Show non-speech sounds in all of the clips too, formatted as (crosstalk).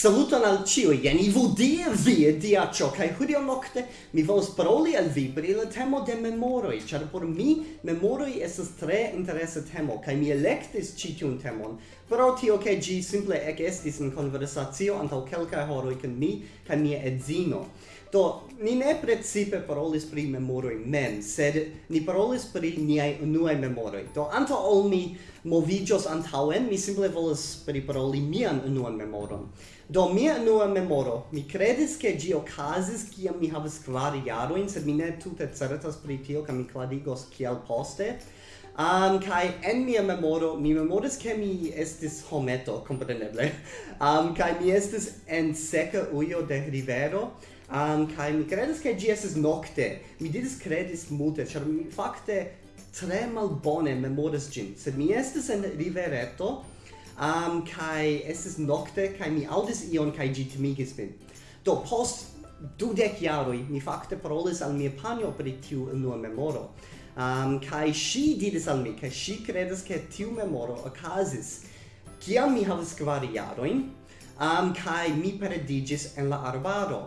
Saluton al ciui, jen ivu die vie dia cio, cae hudio nocte mi volos paroli al vi pri la temo de memoroi, char por mi memoroi esas tre interesa temo, cae mi electis citiun temon, pro tio che gi simple ec estis in conversatio antau quelcae horoi can mi, cae mia edzino. Do, ni ne precipe parolis pri memoroi mem, sed ni parolis pri niai unuae memoroi. Do, anto ol mi movigios antauen, mi simple volus pri paroli mian unuan memoron. Do mia nua memoro, mi credis che gi ocasis ciam mi havas kvar jaroin, sed mi ne tute certas pri tio, ca mi clarigos kiel poste. Um, kai en mia memoro, mi memoris che mi estis hometo, compreneble, um, (laughs) kai mi estis en seca uio de rivero, um, kai mi credis che gi estis nocte, mi didis credis multe, char mi facte tre malbone memoris gin, sed mi estis en rivereto, um, kai estis nocte, kai mi audis ion, kai gitimigis min. Do, post dudec jaroi, mi fakte parolis al mia panio pri tiu unua memoro. Um, kai si didis al mi, kai si credes ke tiu memoro okazis, kiam mi havas kvar jaroin, um, kai mi peredigis en la arbaro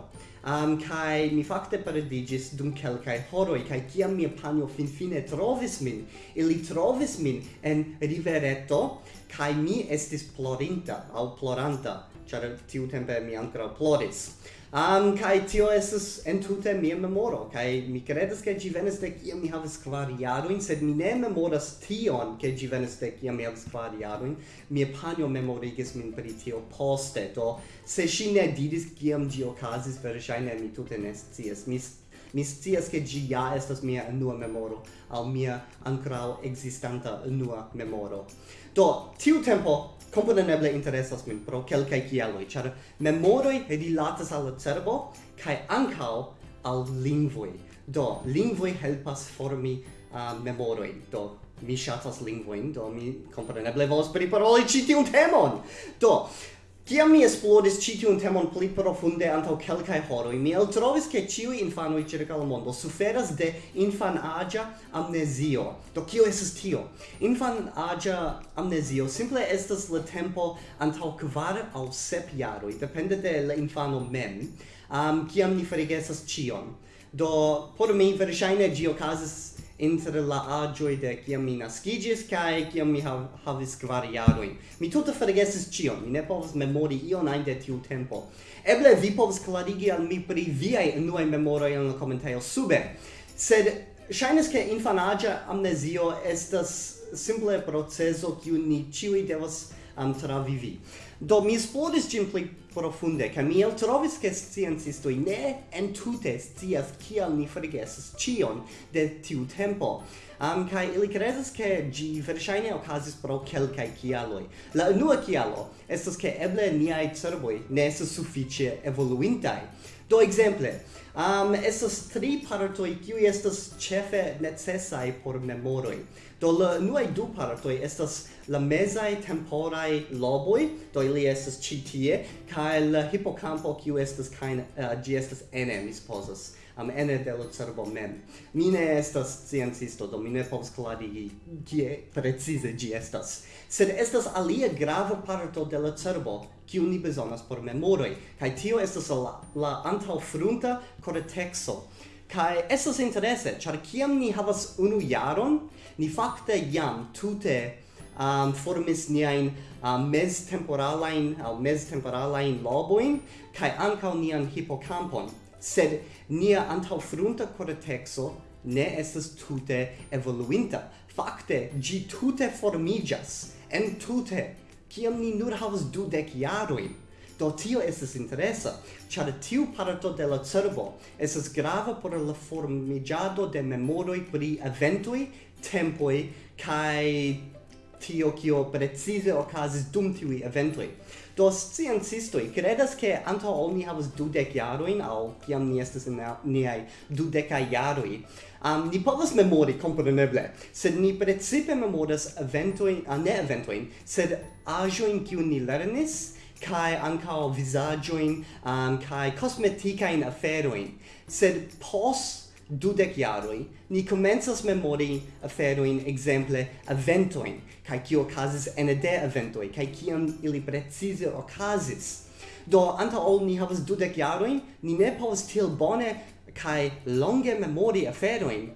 um, kai mi fakte perdigis dum kelkai horoi, kai kiam mia panjo finfine trovis min. Ili trovis min en rivereto kai mi estis plorinta au ploranta char tiu tempe mi ancora ploris um, kai tio esas entute mia memoro kai mi credas ke gi venis de kiam mi havas kvar jaroin sed mi ne memoras tion ke gi venis de kiam mi havas kvar jaroin mia panjo memorigis min pri tio poste do se ŝi ne diris kiam gi okazis verŝajne mi tute ne scias. Mi mi scias che gi ja estas mia nua memoro al mia ankrau existanta nua memoro. Do, tiu tempo komponeble interesas min pro kelkaj kialoj, char memoroi rilatas al cerbo kai ancao al lingvoi. Do, lingvoi helpas formi uh, memoroi. Do, mi shatas lingvoin, do mi kompreneble volas priparoli ci tiu temon. Do, Kiam mi esplodis ci tiun temon pli profunde antau kelkai horoi, mi eltrovis ke ĉiuj infanoj circa la mondo suferas de infan agia amnesio. Do kio esis tio? Infan agia amnesio simple estas le tempo antaŭ kvar au sep jaroj, depende de la infano mem, um, kiam ni ferigesas cion. Do por mi verŝajne ĝi okazas inter la agioi de kiam mi nascigis kai kiam mi hav, havis kvar jaroin. Mi tuta forgesis cion, mi ne povas memori ion ajn de tiu tempo. Eble vi povas klarigi al mi pri viaj unuaj memoroj en la komentejo sube. Sed ŝajnas ke infanaĝa amnezio estas simple proceso kiu ni ĉiuj devas um, travivi. Do mi esploris ĝin pli profunde, ca mi el trovis che sciencistoi ne entute scias cial ni forgesis cion de tiu tempo. Um, kai ili credas che gi versaine ocasis pro quelcae cialoi. La unua cialo estes che eble niai cervoi ne estes sufficie evoluintai. Do exemple, um, estes tri partoi qui estes chefe necessai por memoroi. Do la nuai du partoi estas la mesai temporai loboi, do ili estas ci tie, kaj la hipocampo kiu estas kain uh, eh, gi estas ene, mi supozas, am um, ene de la cerbo mem. Mi ne estas sciencisto, do mi ne povas klarigi kie precize gi estas. Sed estas alia grava parto de la cerbo kiu ni bezonas por memoroj, kaj tio estas la, la antaŭfrunta kortekso. Kai estas interesse, char kiam ni havas unu jaron, ni fakte jam tute um, formis niain um, meztemporalain mes meztemporalain loboin kai ankau ni an hippocampon sed nia antaufrunta cortexo ne estas tute evoluinta. Fakte gi tute formigas en tute kiam ni nur havas du dek jaroin Do tio estas interesa, char tiu parto de la cerbo estas grava por la formigiado de memoroi pri eventoj, tempoi, kai tio kio precize okazis dum tiui eventoi. Do sciencistoi credas che anto ol ni havas dudec jaroin, au ciam ni estes in niai dudeca jaroi, um, ni povas memori, compreneble, sed ni precipe memoras eventoin, uh, ne eventoin, sed agioin kiu ni lernis, kai ankao visaggioin um, kai cosmeticain aferoin. Sed pos dudec iaroi, ni comenzas memori aferoin, exemple, aventoin, kai kio casis en de aventoi, kai kiam ili precise ocasis. Do, anta ol ni havas dudec iaroin, ni ne povas til bone kai longe memori aferoin,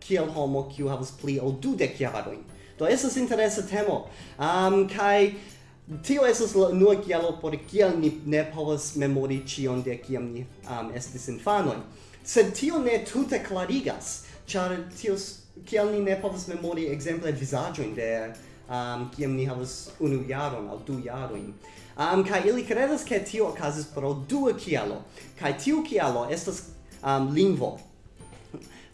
kiel homo kiu havas pli ol dudec iaroin. Do, esas interesa temo. Um, kai tio estas la unua kialo por kial ni ne povas memori cion de kiam ni um, estis infanoi. Sed tio ne tute clarigas, char tio kial ni ne povas memori exemple vizaĝojn de um, kiam ni havas unu jaron al du jaroin. Um, kai ili credas ke tio okazis pro dua kialo, kai tio kialo estas um, lingvo.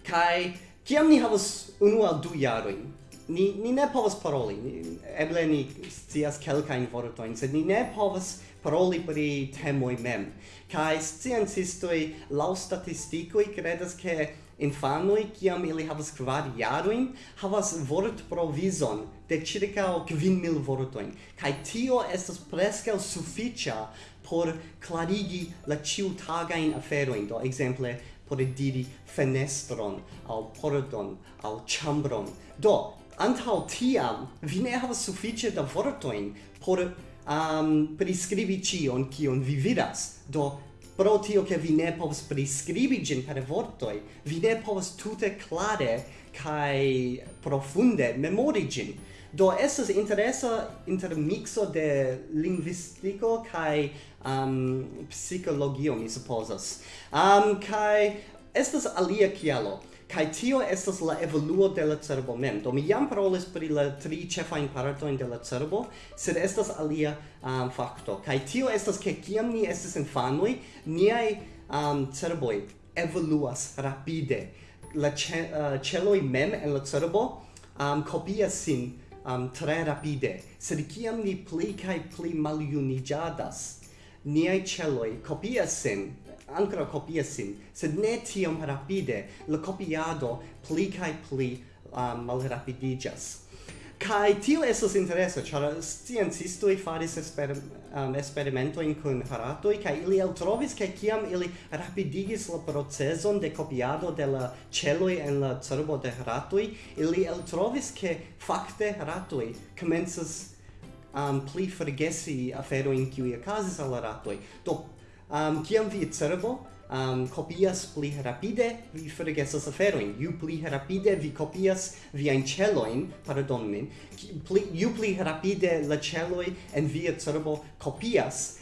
Kai kiam ni havas unu al du jaroin, ni ni ne povas paroli. Ni, eble ni scias kelkajn vortojn sed ni ne povas paroli pri temoj mem. Kaj sciencistoj laŭ statistikoj kredas ke infanoj kiam ili havas kvar jarojn havas vort provizon de ĉirkaŭ kvin mil vortojn. Kaj tio estas preskaŭ sufiĉa por klarigi la ĉiutagajn aferojn do ekzemple por diri fenestron, al pordon, al chambron. Do, antau tiam vi ne havas sufiĉe da vortojn por um, priskribi ĉion kion vi vidas. Do pro tio ke vi ne povas priskribi ĝin per vortoj vi ne povas tute klare kaj profunde memori ĝin. Do estas interesa intermixo de lingvistiko kaj um, psikologio mi supozas. Um, kaj estas alia kialo. Kai tio estas la evoluo de la cerbo mem. Do mi jam parolis pri la tri ĉefajn partojn de la cerbo, sed estas alia um, fakto. Kai tio estas ke kiam ni estas infanoj, niaj um, cerboj evoluas rapide. La ce, uh, celoj mem en la cerbo um, kopias sin um, tre rapide, sed kiam ni pli kaj pli maljuniĝadas, niaj celoj kopias sin ancora copia sin, sed ne tiom rapide, la copiado pli cae pli um, malrapidigas. Kai tio esos interesa, char sciencistoi faris esper, um, experimentoin cun haratoi, kai ili el trovis kiam ili rapidigis la proceson de copiado de la celoi en la cerbo de harato ili el trovis che facte haratoi comensas um, pli forgesi aferoin kiu okazis al haratoi. Do um, kiam vi cerbo um, copias pli rapide, vi forgesas aferoin. Ju pli rapide vi copias viain celoin, pardon min, pli, ju pli rapide la celoi en via cerbo copias,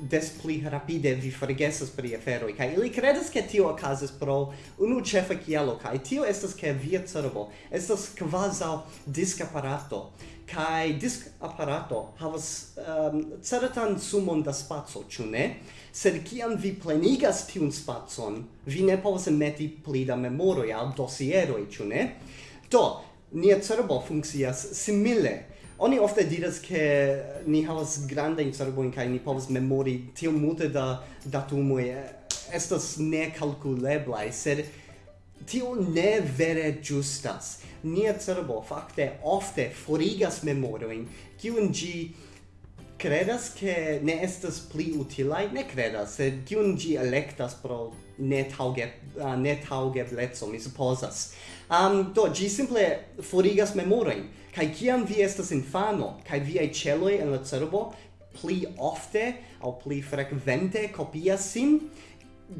des pli rapide vi forgesas pri aferoj kaj ili kredas ke tio okazas pro unu ĉefa kialo kaj tio estas ke via cerbo estas kvazaŭ diskaparato kai diskaparato havas um, certan sumon da spazio, ĉu ne? Sed kiam vi plenigas tiun spacon, vi ne povas meti pli da memoroj al dosieroj, ĉu ne? Do, nia cerbo funkcias simile oni ofte diras ke ni havas granda cerbojn kaj ni povas memori tiom multe da datumoj estas nekalkuleblaj sed tio ne vere justas. Nia cerbo fakte ofte forigas memorojn kiun ĝi credas che ne estas pli utilai? Ne credas, sed kiun gi electas pro ne tauge, uh, ne letso mi supposas. Um, do, gi simple forigas memorein, kai kiam vi estas infano, kai viai celoi en la cerbo, pli ofte, au pli frequente copias sin,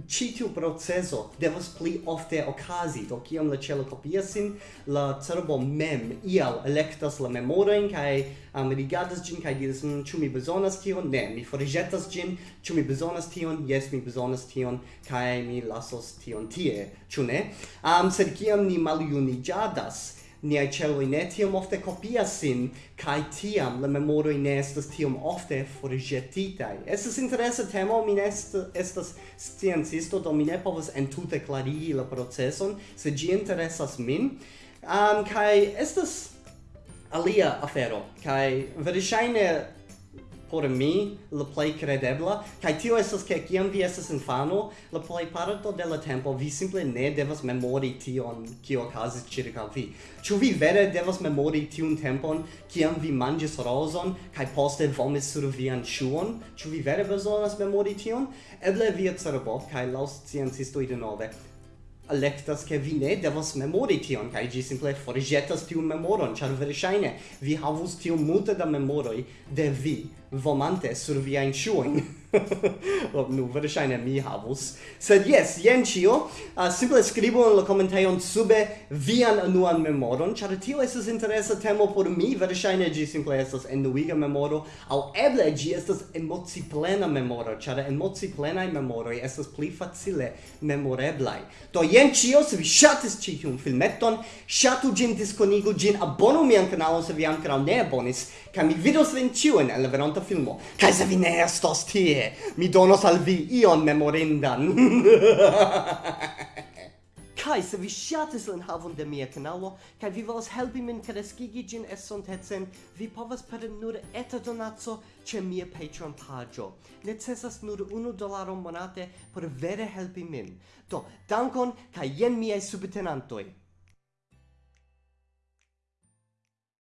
citiu proceso devas pli ofte okazi, do kiam la celo sin, la cerbo mem ial electas la memorain, kai um, rigardas gin, kai diras, mm, ĉu mi bezonas tion? Ne, mi forĵetas gin, ĉu mi bezonas tion? Yes, mi bezonas tion, kai mi lasos tion tie, ĉu ne? Um, sed kiam ni maljuniĝadas, niai celoi ne tiam ofte copias sin, cae tiam la memoroi ne estas tiam ofte forgetitai. Estas interesa temo, mi ne estas sciencisto, do mi ne povas entute clarigi la proceson, se gi interesas min, um, cae estas alia afero, cae verŝajne por mi la plej credebla kaj tio estas ke kiam vi estas infano la plej parto de la tempo vi simple ne devas memori tion kio okazis ĉirkaŭ vi. Ĉu vi vere devas memori tiun tempon kiam vi manĝis rozon kaj poste vomis sur vian ŝuon ĉu vi vere bezonas memori tion? Eble via cerbo kaj laŭ sciencistoj denove electas che vi ne devos memori tion kaj gi simple forgetas tiun memoron char verŝajne vi havus tiu multe da memoroi de vi vomante sur viajn ŝuojn. (laughs) (laughs) ob nu verŝajne mi havus. Sed jes jen ĉio. Uh, simple skribu en la komentejon sube vian unuan memoron. Ĉar tio estas interesa temo por mi verŝajne ĝi simple estas enuiga memoro. Aŭ eble ĝi estas emociplena memoro. Ĉar emociplenaj memoroj estas pli facile memoreblaj. Do jen ĉio se vi ŝatis ĉi tiun filmeton ŝatu ĝin diskonigu ĝin abonu mian kanalon se vi ankoraŭ ne abonis kaj mi vidos vin ĉiujn en la veronta filmo. Kaj se vi ne estos tie tie mi donos al vi ion memorindan. (laughs) Kai se vi shatis la havon de mia kanalo kai vi volas helpi min kreskigi ĝin estontecen, vi povas per nur eta donazzo ce mia Patreon pagio. Necesas nur 1 dolaro monate por vere helpi min. Do, dankon kai jen miei subtenantoj.